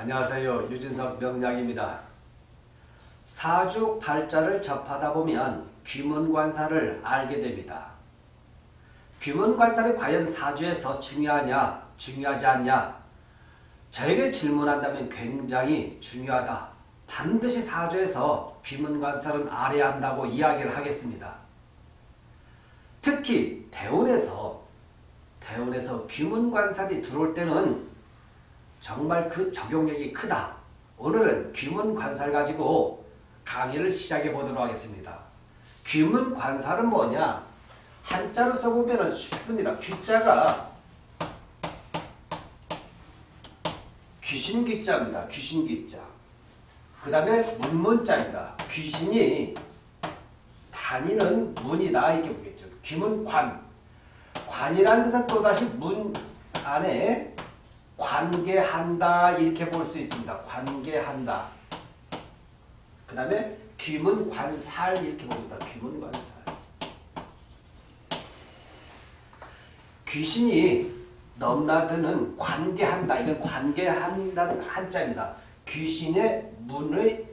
안녕하세요. 유진석 명약입니다. 사주 팔자를 접하다 보면 귀문관사를 알게 됩니다. 귀문관사를 과연 사주에서 중요하냐 중요하지 않냐 저에게 질문한다면 굉장히 중요하다. 반드시 사주에서 귀문관사는 알아야 한다고 이야기를 하겠습니다. 특히 대운에서 대운에서 귀문관살이 들어올 때는 정말 그 적용력이 크다. 오늘은 귀문관살 가지고 강의를 시작해 보도록 하겠습니다. 귀문관살은 뭐냐? 한자로 써보면 쉽습니다. 귀자가 귀신 귀자입니다. 귀신 귀자. 그 다음에 문문자입니다. 귀신이 다니는 문이다 이렇게 보겠죠. 귀문 관. 관이라는 것은 또다시 문 안에 관계한다 이렇게 볼 수 있습니다. 관계한다. 그 다음에 귀문관살 이렇게 봅니다. 귀문관살. 귀신이 넘나드는 관계한다. 이건 관계한다는 한자입니다. 귀신의 문의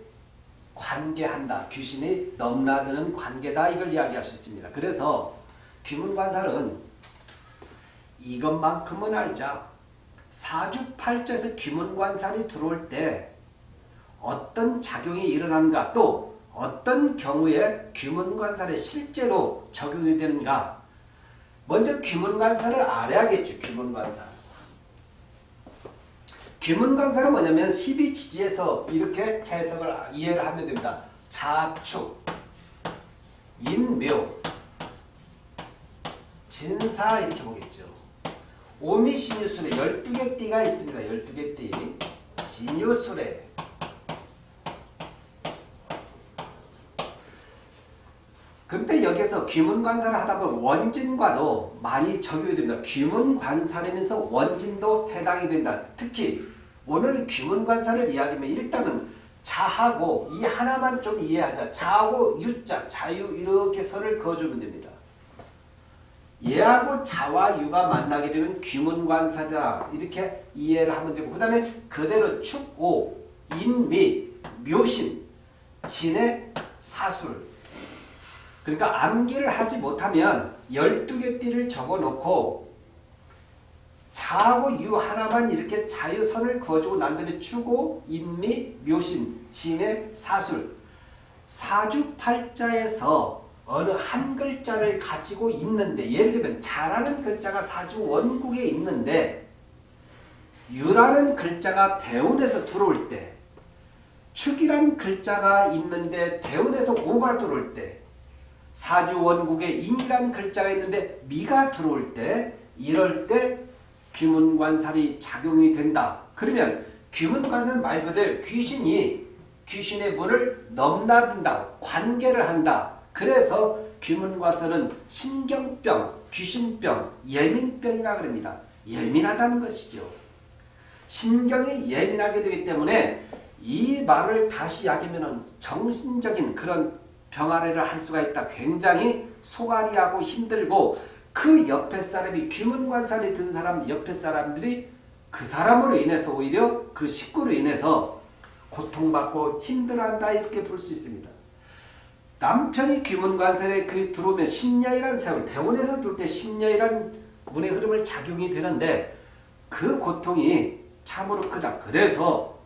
관계한다. 귀신이 넘나드는 관계다. 이걸 이야기할 수 있습니다. 그래서 귀문관살은 이것만큼은 알자. 사주팔자에서 귀문관살이 들어올 때 어떤 작용이 일어나는가 또 어떤 경우에 귀문관살에 실제로 적용이 되는가 먼저 귀문관살을 알아야겠죠. 귀문관살. 귀문관살은 뭐냐면 12지지에서 이렇게 해석을 이해를 하면 됩니다. 자축, 인묘, 진사 이렇게 보겠죠. 오미 신유술에 12개 띠가 있습니다. 12개 띠. 신유술에 근데 여기서 귀문관사를 하다 보면 원진과도 많이 적용이 됩니다. 귀문관사라면서 원진도 해당이 된다. 특히 오늘 귀문관사를 이야기하면 일단은 자하고 이 하나만 좀 이해하자. 자하고 유자, 자유 이렇게 선을 그어주면 됩니다. 얘하고 자와 유가 만나게 되면 귀문관사다. 이렇게 이해를 하면 되고 그 다음에 그대로 축오, 인미, 묘신, 진의 사술. 그러니까 암기를 하지 못하면 12개 띠를 적어놓고 자하고 유 하나만 이렇게 자유선을 그어주고 난 다음에 추고, 인미, 묘신, 진의 사술. 사주팔자에서 어느 한 글자를 가지고 있는데 예를 들면 자라는 글자가 사주 원국에 있는데 유라는 글자가 대운에서 들어올 때 축이란 글자가 있는데 대운에서 오가 들어올 때 사주 원국에 인이란 글자가 있는데 미가 들어올 때 이럴 때 귀문관살이 작용이 된다. 그러면 귀문관살 말 그대로 귀신이 귀신의 문을 넘나든다. 관계를 한다. 그래서 귀문과설은 신경병, 귀신병, 예민병이라 그럽니다. 예민하다는 것이죠. 신경이 예민하게 되기 때문에 이 말을 다시 야기면 정신적인 그런 병아리를 할 수가 있다. 굉장히 소가리하고 힘들고 그 옆에 사람이 귀문관살이 든 사람 옆에 사람들이 그 사람으로 인해서 오히려 그 식구로 인해서 고통받고 힘들어한다 이렇게 볼 수 있습니다. 남편이 귀문관살에 그 들어오면 10년이라는 세월, 대원에서 들어올 때 10년이라는 문의 흐름을 작용이 되는데 그 고통이 참으로 크다. 그래서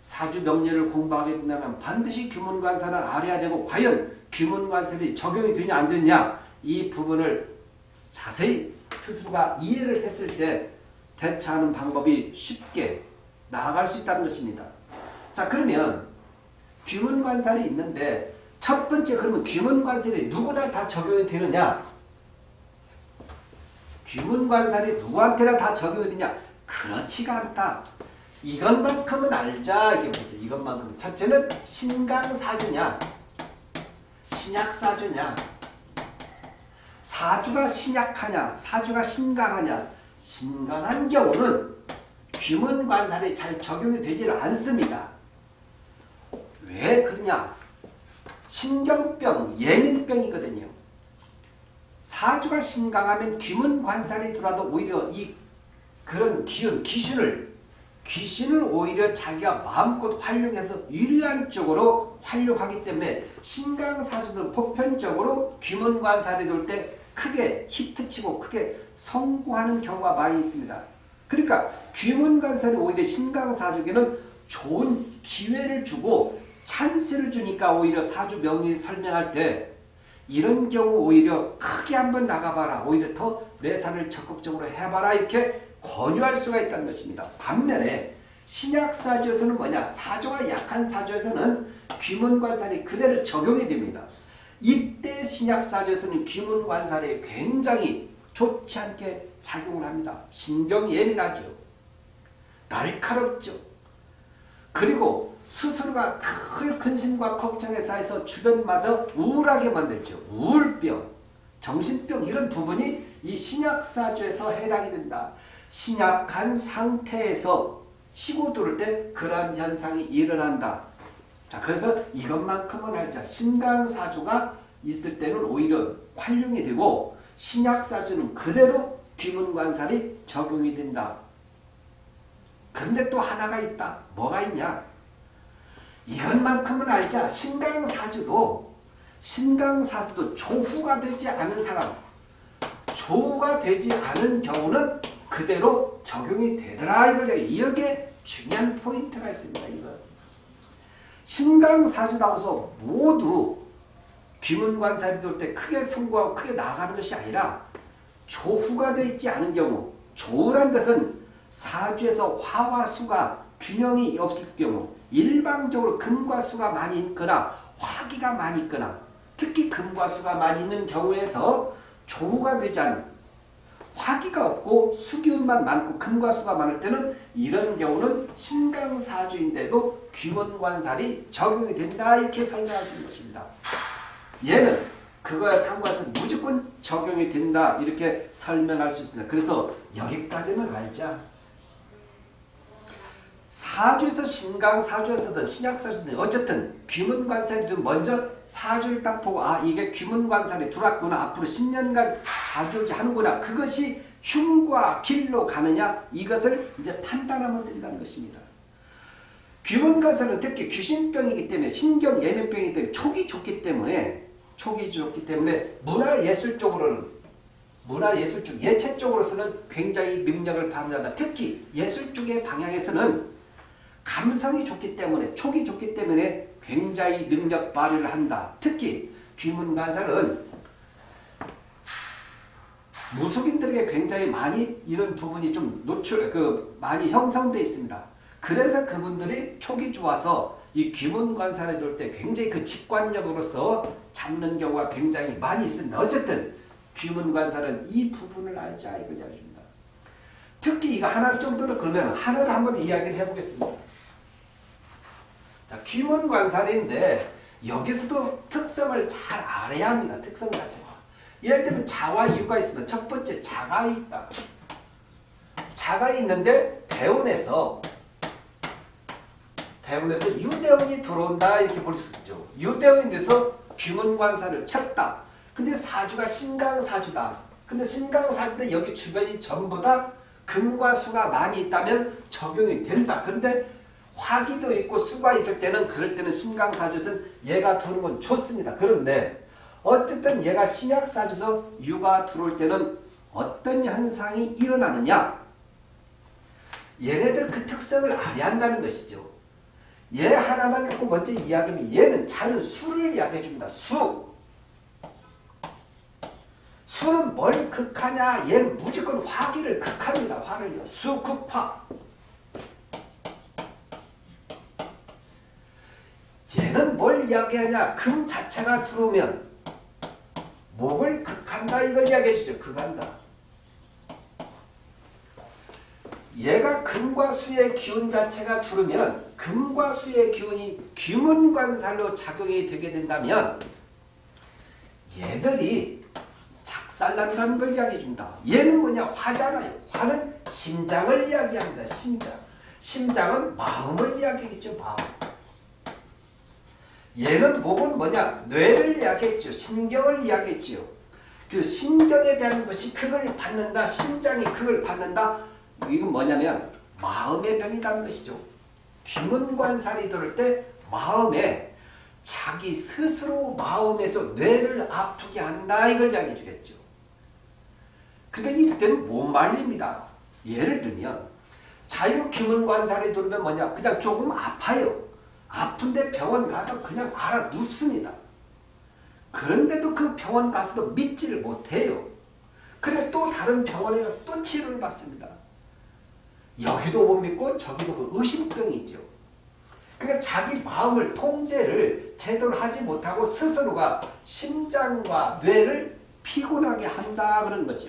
사주 명리를 공부하게 된다면 반드시 귀문관살을 알아야 되고 과연 귀문관살이 적용이 되냐 안 되냐 이 부분을 자세히 스스로가 이해를 했을 때 대처하는 방법이 쉽게 나아갈 수 있다는 것입니다. 자 그러면 귀문관살이 있는데 첫 번째 그러면 귀문관살이 누구나 다 적용이 되느냐? 귀문관살이 누구한테나 다 적용이 되냐? 그렇지가 않다. 이것만큼은 알자. 이게 뭐지? 이것만큼. 첫째는 신강사주냐? 신약사주냐? 사주가 신약하냐? 사주가 신강하냐? 신강한 경우는 귀문관살이 잘 적용이 되질 않습니다. 왜 그러냐? 신경병, 예민병이거든요. 사주가 신강하면 귀문 관살이 들어와도 오히려 이 그런 기운, 기준을 귀신을 오히려 자기가 마음껏 활용해서 유리한 쪽으로 활용하기 때문에 신강사주는 보편적으로 귀문관살이 돌 때 크게 히트치고 크게 성공하는 경우가 많이 있습니다. 그러니까 귀문관살이 오히려 신강사주에는 좋은 기회를 주고 찬스를 주니까 오히려 사주 명리 설명할 때 이런 경우 오히려 크게 한번 나가봐라. 오히려 더 매사를 적극적으로 해봐라. 이렇게 권유할 수가 있다는 것입니다. 반면에 신약사주에서는 뭐냐? 사주가 약한 사주에서는 귀문관살이 그대로 적용이 됩니다. 이때 신약사주에서는 귀문관살이 굉장히 좋지 않게 작용을 합니다. 신경 예민하죠. 날카롭죠. 그리고 스스로가 큰 근심과 걱정에 쌓여서 주변마저 우울하게 만들죠. 우울병, 정신병 이런 부분이 이 신약사주에서 해당이 된다. 신약한 상태에서 치고 들을 때 그러한 현상이 일어난다. 자, 그래서 이것만큼은 알자. 신강사주가 있을 때는 오히려 활용이 되고 신약사주는 그대로 귀문관살이 적용이 된다. 그런데 또 하나가 있다. 뭐가 있냐? 이것만큼은 알자. 신강사주도 신강사주도 조후가 되지 않은 사람 조후가 되지 않은 경우는 그대로 적용이 되더라. 이걸 여기에 중요한 포인트가 있습니다. 이거. 신강사주다워서 모두 귀문관살이 돌때 크게 성공하고 크게 나가는 것이 아니라 조후가 되어 있지 않은 경우 조후란 것은 사주에서 화와 수가 균형이 없을 경우 일방적으로 금과 수가 많이 있거나 화기가 많이 있거나 특히 금과 수가 많이 있는 경우에서 조후가 되지 않은 화기가 없고 수기운만 많고 금과 수가 많을 때는 이런 경우는 신강사주인데도 귀문관살이 적용이 된다 이렇게 설명할 수 있는 것입니다. 얘는 그거에 상관해서 무조건 적용이 된다 이렇게 설명할 수 있습니다. 그래서 여기까지는 알자. 사주에서 신강 사주에서든 신약 사주든 어쨌든 귀문관살이든 먼저 사주를 딱 보고 아 이게 귀문관살이 들어왔구나 앞으로 10년간 자주 하는구나 그것이 흉과 길로 가느냐 이것을 이제 판단하면 된다는 것입니다. 귀문관살은 특히 귀신병이기 때문에 신경 예민병이기 때문에 촉이 좋기 때문에 촉이 좋기 때문에 문화예술 쪽으로는 문화예술 쪽 예체 쪽으로서는 굉장히 능력을 발휘한다. 특히 예술 쪽의 방향에서는 감성이 좋기 때문에 촉이 좋기 때문에 굉장히 능력 발휘를 한다. 특히 귀문관살은 무속인들에게 굉장히 많이 이런 부분이 좀 노출 그 많이 형성되어 있습니다. 그래서 그분들이 촉이 좋아서 이 귀문관살에 둘때 굉장히 그 직관력으로서 잡는 경우가 굉장히 많이 있습니다. 어쨌든 귀문관살은 이 부분을 알자 이걸 알려준다. 특히 이거 하나 정도는 그러면 하나를 한번 이야기를 해보겠습니다. 자, 귀문 관살인데 여기서도 특성을 잘 알아야 합니다. 특성 자체가. 예를 들면 자와 유가 있습니다. 첫 번째 자가 있다. 자가 있는데 대운에서 대운에서 유대운이 들어온다 이렇게 볼 수 있죠. 유대운이 돼서 귀문관살을 쳤다. 근데 사주가 신강사주다. 근데 신강사주인데 여기 주변이 전부 다 금과 수가 많이 있다면 적용이 된다. 그런데 화기도 있고 수가 있을 때는 그럴 때는 신강사주에서는 얘가 들어오는 건 좋습니다. 그런데 어쨌든 얘가 신약사주에서 유가 들어올 때는 어떤 현상이 일어나느냐 얘네들 그 특성을 알아야 한다는 것이죠. 얘 하나만 갖고 먼저 이야기하면 얘는 자는 수를 이야기해 줍니다. 수. 수는 뭘 극하냐? 얘는 무조건 화기를 극합니다. 화를요. 수, 극, 화. 얘는 뭘 이야기하냐? 금 자체가 들어오면 목을 극한다 이걸 이야기해 주죠. 극한다. 얘가 금과 수의 기운 자체가 들으면 금과 수의 기운이 귀문관살로 작용이 되게 된다면 얘들이 작살난다는 걸 이야기해 준다. 얘는 뭐냐? 화잖아요. 화는 심장을 이야기합니다. 심장. 심장은 마음을 이야기하겠죠. 마음. 얘는 목은 뭐냐? 뇌를 이야기했죠. 신경을 이야기했죠. 그 신경에 대한 것이 그걸 받는다. 심장이 그걸 받는다. 이건 뭐냐면 마음의 병이라는 것이죠. 귀문관살이 들을 때 마음에 자기 스스로 마음에서 뇌를 아프게 한다 이걸 이야기해 주겠죠. 근데 이때는 못 말립니다. 예를 들면 자유기문관살이 들으면 뭐냐 그냥 조금 아파요. 아픈데 병원 가서 그냥 알아 눕습니다. 그런데도 그 병원 가서도 믿지를 못해요. 그래 또 다른 병원에 가서 또 치료를 받습니다. 여기도 못 믿고 저기도 못 의심병이죠. 그러니까 자기 마음을 통제를 제대로 하지 못하고 스스로가 심장과 뇌를 피곤하게 한다 그런 거죠.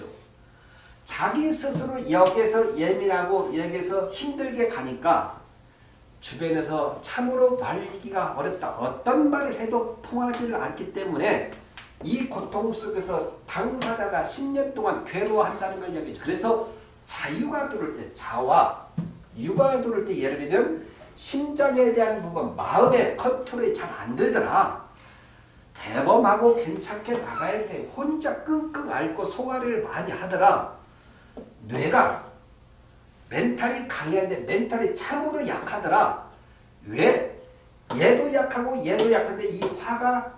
자기 스스로 여기서 예민하고 여기서 힘들게 가니까 주변에서 참으로 말리기가 어렵다. 어떤 말을 해도 통하지를 않기 때문에 이 고통 속에서 당사자가 10년 동안 괴로워한다는 걸 이야기죠. 그래서 자유가 들을 때 자와 유가 들을 때 예를 들면 심장에 대한 부분 마음의 컨트롤이 잘 안 되더라. 대범하고 괜찮게 나가야 돼. 혼자 끙끙 앓고 소화를 많이 하더라. 뇌가 멘탈이 강해야데 멘탈이 참으로 약하더라. 왜? 얘도 약하고 얘도 약한데 이 화가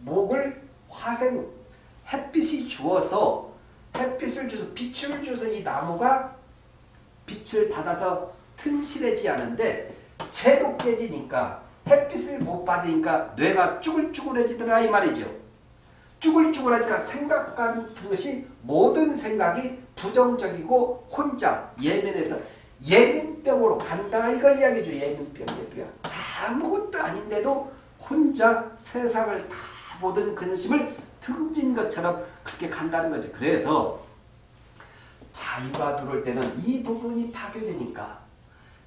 목을 화생 햇빛이 주어서 햇빛을 주서 빛을 주서 이 나무가 빛을 받아서 튼실해지 않은데 채도 깨지니까 햇빛을 못 받으니까 뇌가 쭈글쭈글해지더라 이 말이죠. 쭈글쭈글하니까 생각 같은 것이 모든 생각이 부정적이고 혼자 예민해서 예민병으로 간다 이걸 이야기죠. 예민병, 예민병. 아무것도 아닌데도 혼자 세상을 다 모든 근심을 등진 것처럼 그렇게 간다는 거죠. 그래서 자유가 들어올 때는 이 부분이 파괴되니까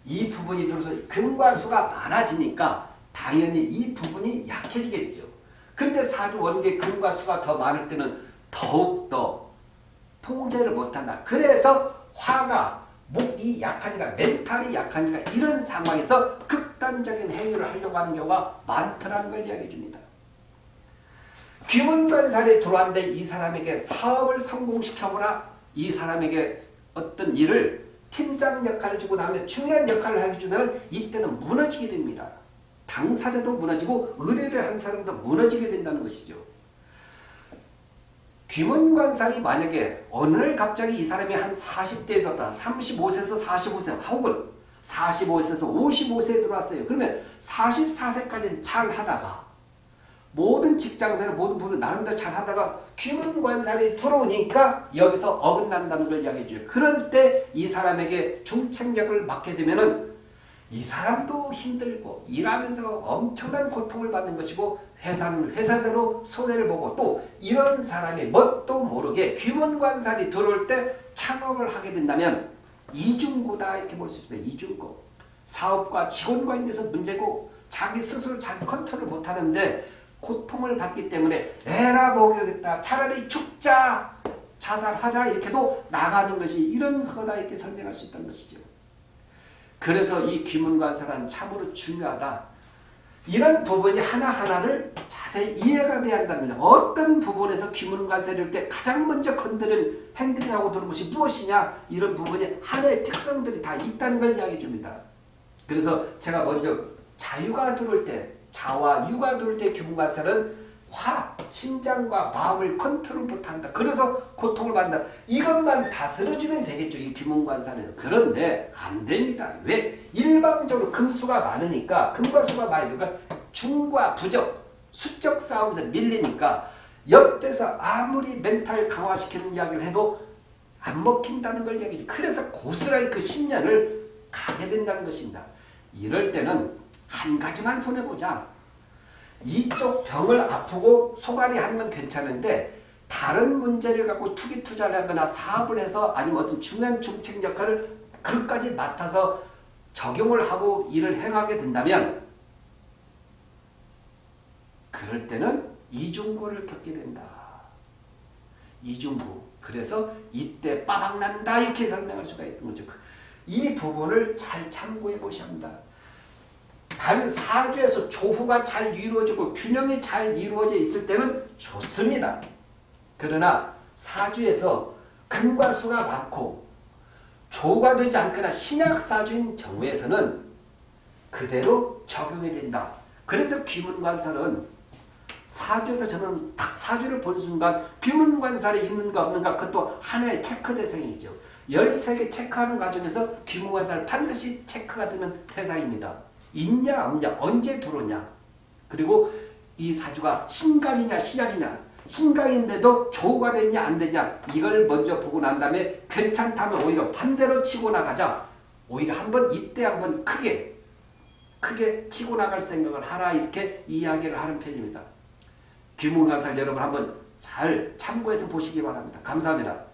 이 부분이 들어서 금과 수가 많아지니까 당연히 이 부분이 약해지겠죠. 근데 사주 원계 금과 수가 더 많을 때는 더욱더 통제를 못한다. 그래서 화가 목이 약하니까 멘탈이 약하니까 이런 상황에서 극단적인 행위를 하려고 하는 경우가 많다는 걸 이야기해 줍니다. 귀문관살이 들어왔는데 이 사람에게 사업을 성공시켜보라 이 사람에게 어떤 일을 팀장 역할을 주고 나면 중요한 역할을 하게 주면 이때는 무너지게 됩니다. 당사자도 무너지고 의뢰를 한 사람도 무너지게 된다는 것이죠. 귀문관살이 만약에 어느 날 갑자기 이 사람이 한 40대에 들었다. 35세에서 45세 혹은 45세에서 55세에 들어왔어요. 그러면 44세까지는 잘 하다가 모든 직장생활 모든 분은 나름대로 잘 하다가 귀문관살이 들어오니까 여기서 어긋난다는 걸 이야기해 줘요. 그럴 때 이 사람에게 중책력을 맡게 되면은 이 사람도 힘들고 일하면서 엄청난 고통을 받는 것이고 회사는 회사대로 손해를 보고 또 이런 사람이 뭣도 모르게 귀문관살이 들어올 때 창업을 하게 된다면 이중고다 이렇게 볼 수 있습니다. 이중고. 사업과 직원 관계에서 문제고 자기 스스로 잘 컨트롤 못하는데 고통을 받기 때문에 에라 모르겠다 차라리 죽자 자살하자 이렇게도 나가는 것이 이런 거다 이렇게 설명할 수 있다는 것이죠. 그래서 이 귀문관사란 참으로 중요하다. 이런 부분이 하나하나를 자세히 이해가 돼야 거죠. 어떤 부분에서 귀문관세를 때 가장 먼저 건드는 행동하고 들은 것이 무엇이냐 이런 부분이 하나의 특성들이 다 있다는 걸 이야기해 줍니다. 그래서 제가 먼저 자유가 들어올 때 자와 유가 들어올 때 귀문관세는 화, 심장과 마음을 컨트롤 못한다. 그래서 고통을 받는다. 이것만 다스려주면 되겠죠. 이 귀문관사는. 그런데 안 됩니다. 왜? 일방적으로 금수가 많으니까 금과 수가 많으니까 중과 부적, 수적 싸움에서 밀리니까 옆에서 아무리 멘탈 강화시키는 이야기를 해도 안 먹힌다는 걸 이야기죠. 그래서 고스란히 그 신년을 가게 된다는 것입니다. 이럴 때는 한 가지만 손해보자. 이쪽 병을 아프고 소갈이 하는 건 괜찮은데 다른 문제를 갖고 투기 투자를 하거나 사업을 해서 아니면 어떤 중요한 중책 역할을 그까지 맡아서 적용을 하고 일을 행하게 된다면 그럴 때는 이중고를 겪게 된다. 이중고. 그래서 이때 빠박난다 이렇게 설명할 수가 있는 거죠. 이 부분을 잘 참고해 보셔야 합니다. 단 사주에서 조후가 잘 이루어지고 균형이 잘 이루어져 있을 때는 좋습니다. 그러나 사주에서 금과 수가 많고 조우가 되지 않거나 신약사주인 경우에서는 그대로 적용이 된다. 그래서 귀문관살은 사주에서 저는 딱 사주를 본 순간 귀문관살이 있는가 없는가 그것도 하나의 체크 대상이죠. 13개 체크하는 과정에서 귀문관살 반드시 체크가 되는 대상입니다. 있냐 없냐 언제 들어오냐 그리고 이 사주가 신강이냐 신약이냐 신강인데도 조우가 되냐 안 되냐 이걸 먼저 보고 난 다음에 괜찮다면 오히려 반대로 치고 나가자 오히려 한번 이때 한번 크게 크게 치고 나갈 생각을 하라 이렇게 이야기를 하는 편입니다. 귀문관살 여러분 한번 잘 참고해서 보시기 바랍니다. 감사합니다.